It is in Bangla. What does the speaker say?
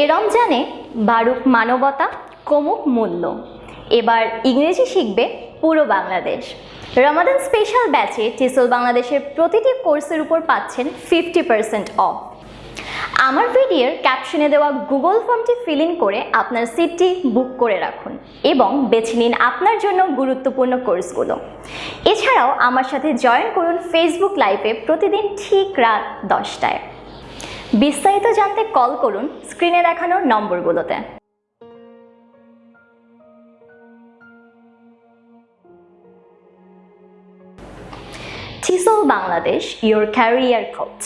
এ রমজানে বারুক মানবতা, কমুক মূল্য। এবার ইংরেজি শিখবে পুরো বাংলাদেশ। রমাদান স্পেশাল ব্যাচে টিসল বাংলাদেশের প্রতিটি কোর্সের উপর পাচ্ছেন ফিফটি পার্সেন্ট অফ আমার ভিডিওর ক্যাপশনে দেওয়া গুগল ফর্মটি ফিল ইন করে আপনার সিটটি বুক করে রাখুন এবং বেছে নিন আপনার জন্য গুরুত্বপূর্ণ কোর্সগুলো এছাড়াও আমার সাথে জয়েন করুন ফেসবুক লাইভে প্রতিদিন ঠিক রাত দশটায়। বিস্তারিত জানতে কল করুন স্ক্রিনে দেখানো নম্বরগুলোতে। Bangladesh your career coach